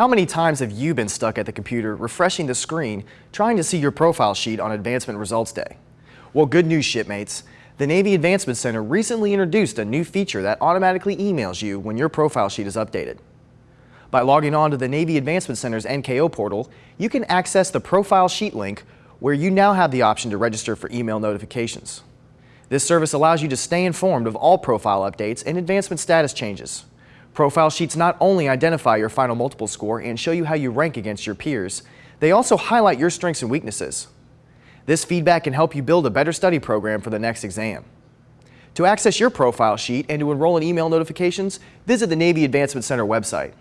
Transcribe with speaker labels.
Speaker 1: How many times have you been stuck at the computer refreshing the screen trying to see your profile sheet on Advancement Results Day? Well, good news, shipmates. The Navy Advancement Center recently introduced a new feature that automatically emails you when your profile sheet is updated. By logging on to the Navy Advancement Center's NKO portal, you can access the Profile Sheet link where you now have the option to register for email notifications. This service allows you to stay informed of all profile updates and advancement status changes. Profile sheets not only identify your final multiple score and show you how you rank against your peers, they also highlight your strengths and weaknesses. This feedback can help you build a better study program for the next exam. To access your profile sheet and to enroll in email notifications, visit the Navy Advancement Center website.